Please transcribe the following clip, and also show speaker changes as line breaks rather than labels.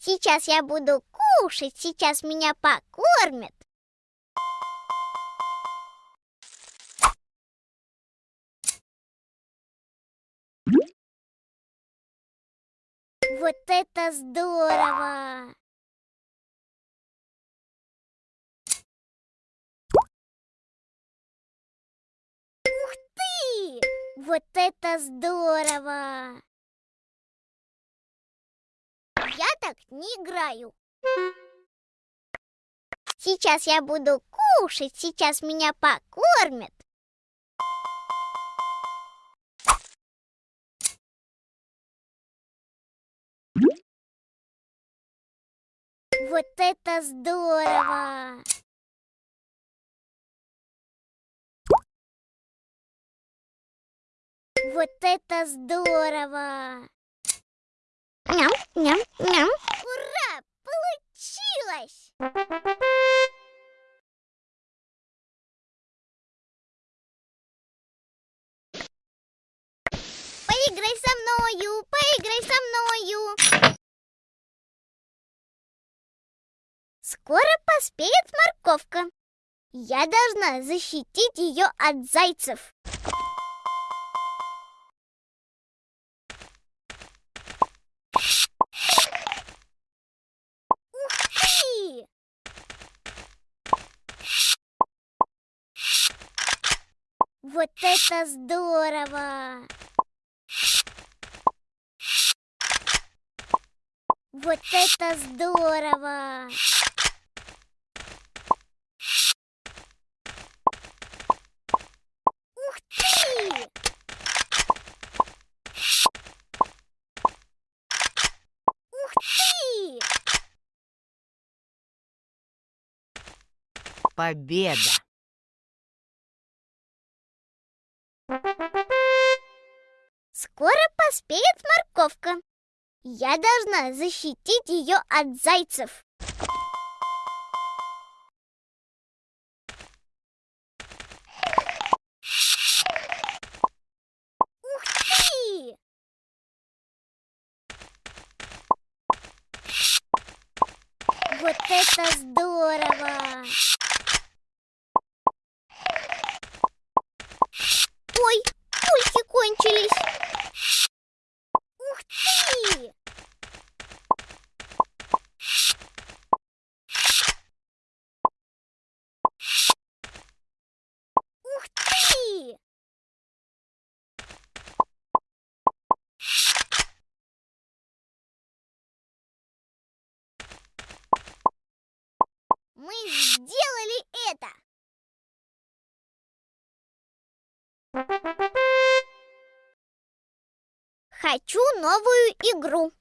Сейчас я буду кушать, сейчас меня покормят. Вот это здорово! Ух ты! Вот это здорово! Так не играю. Сейчас я буду кушать, сейчас меня покормят. Вот это здорово! Вот это здорово! Ням, ням, ням. Ура! Получилось! Поиграй со мною, поиграй со мною. Скоро поспеет морковка. Я должна защитить ее от зайцев. Вот это здорово! Вот это здорово! Ух ты! Ух ты!
Победа!
Скоро поспеет морковка. Я должна защитить ее от зайцев. Ух ты! Вот это здорово! Ой, пульки кончились. Ух ты! Ух ты! Мы сделали это! Хочу новую игру.